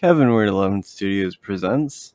Kevin Weird 11 Studios presents.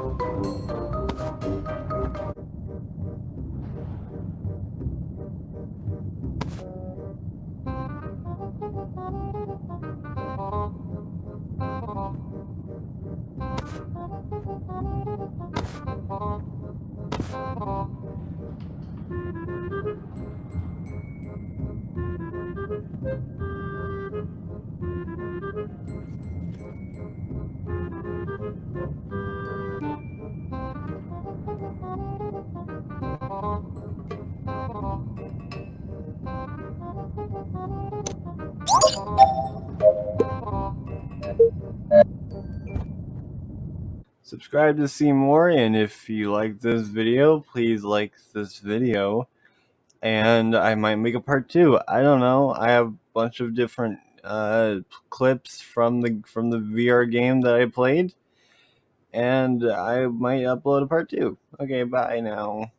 Oh. Subscribe to see more, and if you like this video, please like this video. And I might make a part two. I don't know. I have a bunch of different uh, clips from the from the VR game that I played, and I might upload a part two. Okay, bye now.